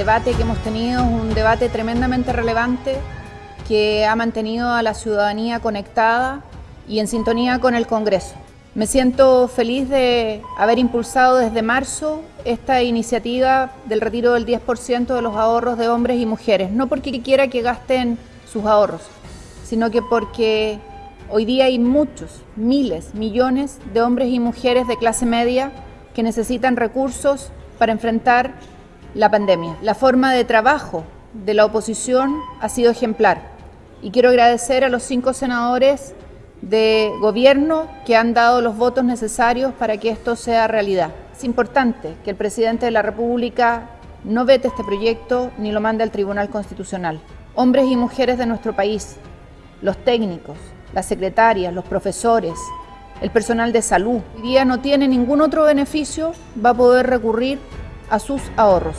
debate que hemos tenido es un debate tremendamente relevante que ha mantenido a la ciudadanía conectada y en sintonía con el Congreso. Me siento feliz de haber impulsado desde marzo esta iniciativa del retiro del 10% de los ahorros de hombres y mujeres, no porque quiera que gasten sus ahorros, sino que porque hoy día hay muchos, miles, millones de hombres y mujeres de clase media que necesitan recursos para enfrentar la pandemia. La forma de trabajo de la oposición ha sido ejemplar y quiero agradecer a los cinco senadores de gobierno que han dado los votos necesarios para que esto sea realidad. Es importante que el presidente de la República no vete este proyecto ni lo mande al Tribunal Constitucional. Hombres y mujeres de nuestro país, los técnicos, las secretarias, los profesores, el personal de salud, hoy día no tiene ningún otro beneficio, va a poder recurrir a sus ahorros.